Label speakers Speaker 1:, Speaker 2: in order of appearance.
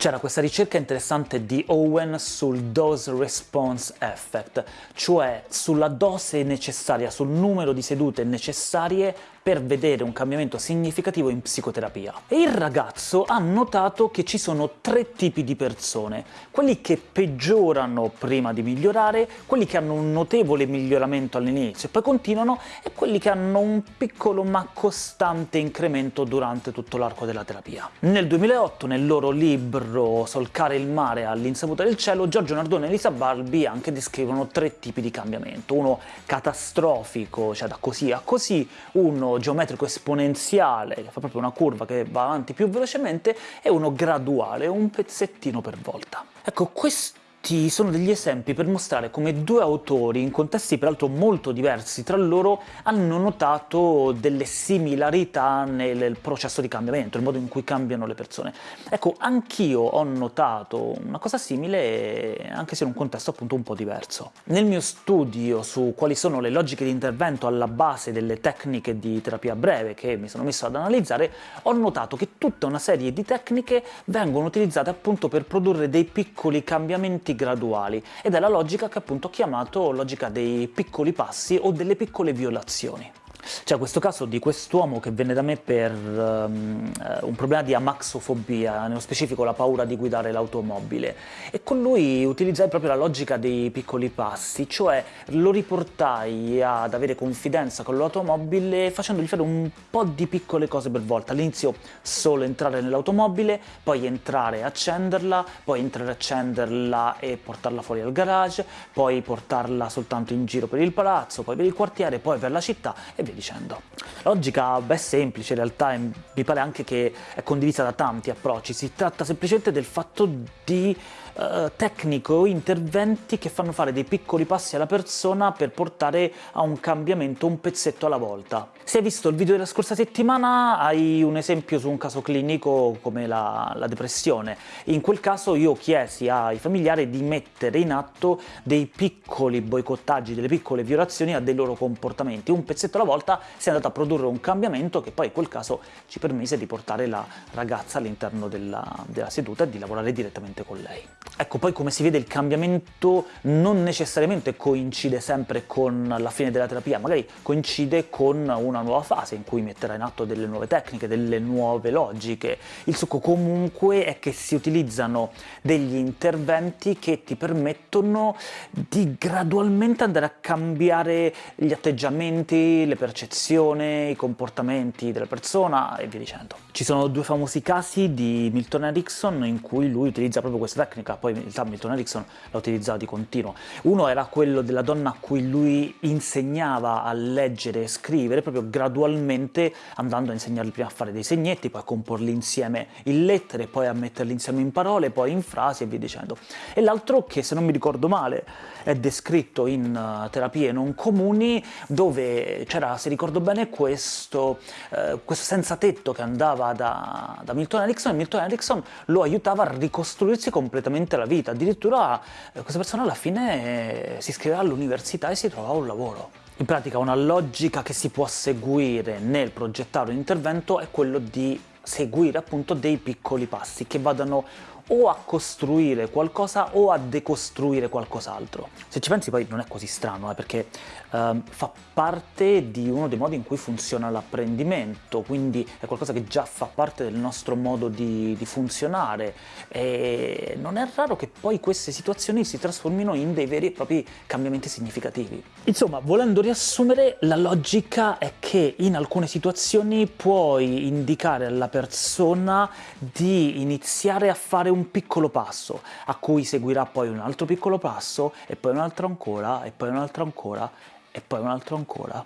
Speaker 1: C'era questa ricerca interessante di Owen sul dose response effect, cioè sulla dose necessaria, sul numero di sedute necessarie per vedere un cambiamento significativo in psicoterapia. E il ragazzo ha notato che ci sono tre tipi di persone, quelli che peggiorano prima di migliorare, quelli che hanno un notevole miglioramento all'inizio e poi continuano, e quelli che hanno un piccolo ma costante incremento durante tutto l'arco della terapia. Nel 2008, nel loro libro Solcare il mare all'insaputa del cielo, Giorgio Nardone e Elisa Balbi anche descrivono tre tipi di cambiamento, uno catastrofico, cioè da così a così, uno geometrico esponenziale, che fa proprio una curva che va avanti più velocemente, e uno graduale, un pezzettino per volta. Ecco, questo questi sono degli esempi per mostrare come due autori, in contesti peraltro molto diversi tra loro, hanno notato delle similarità nel processo di cambiamento, il modo in cui cambiano le persone. Ecco, anch'io ho notato una cosa simile, anche se in un contesto appunto un po' diverso. Nel mio studio su quali sono le logiche di intervento alla base delle tecniche di terapia breve che mi sono messo ad analizzare, ho notato che tutta una serie di tecniche vengono utilizzate appunto per produrre dei piccoli cambiamenti cambiamenti graduali, ed è la logica che appunto ho chiamato logica dei piccoli passi o delle piccole violazioni. C'è questo caso di quest'uomo che venne da me per um, un problema di amaxofobia, nello specifico la paura di guidare l'automobile, e con lui utilizzai proprio la logica dei piccoli passi, cioè lo riportai ad avere confidenza con l'automobile facendogli fare un po' di piccole cose per volta. All'inizio solo entrare nell'automobile, poi entrare e accenderla, poi entrare e accenderla e portarla fuori al garage, poi portarla soltanto in giro per il palazzo, poi per il quartiere, poi per la città e via dicendo. Logica è semplice, in realtà mi pare anche che è condivisa da tanti approcci, si tratta semplicemente del fatto di uh, tecniche o interventi che fanno fare dei piccoli passi alla persona per portare a un cambiamento un pezzetto alla volta. Se hai visto il video della scorsa settimana hai un esempio su un caso clinico come la, la depressione. In quel caso io chiesi ai familiari di mettere in atto dei piccoli boicottaggi, delle piccole violazioni a dei loro comportamenti. Un pezzetto alla volta si è andato a produrre un cambiamento che poi in quel caso ci permise di portare la ragazza all'interno della, della seduta e di lavorare direttamente con lei. Ecco, poi come si vede il cambiamento non necessariamente coincide sempre con la fine della terapia, magari coincide con una nuova fase in cui metterà in atto delle nuove tecniche, delle nuove logiche. Il succo comunque è che si utilizzano degli interventi che ti permettono di gradualmente andare a cambiare gli atteggiamenti, le percezioni, i comportamenti della persona e via dicendo. Ci sono due famosi casi di Milton Erickson in cui lui utilizza proprio questa tecnica, poi in realtà Milton Erickson la utilizzava di continuo. Uno era quello della donna a cui lui insegnava a leggere e scrivere, proprio gradualmente andando a insegnargli prima a fare dei segnetti, poi a comporli insieme in lettere, poi a metterli insieme in parole, poi in frasi e via dicendo. E l'altro che, se non mi ricordo male, è descritto in uh, terapie non comuni, dove c'era, se ricordo bene, questo, uh, questo senza tetto che andava da, da Milton Erickson, e Milton Erickson lo aiutava a ricostruirsi completamente la vita, addirittura uh, questa persona alla fine si iscriveva all'università e si trovava un lavoro. In pratica una logica che si può seguire nel progettare un intervento è quello di seguire appunto dei piccoli passi che vadano o a costruire qualcosa o a decostruire qualcos'altro. Se ci pensi poi non è così strano, eh, perché eh, fa parte di uno dei modi in cui funziona l'apprendimento, quindi è qualcosa che già fa parte del nostro modo di, di, funzionare e non è raro che poi queste situazioni si trasformino in dei veri e propri cambiamenti significativi. Insomma, volendo riassumere, la logica è che in alcune situazioni puoi indicare alla persona di iniziare a fare un un piccolo passo, a cui seguirà poi un altro piccolo passo, e poi un altro ancora, e poi un altro ancora, e poi un altro ancora.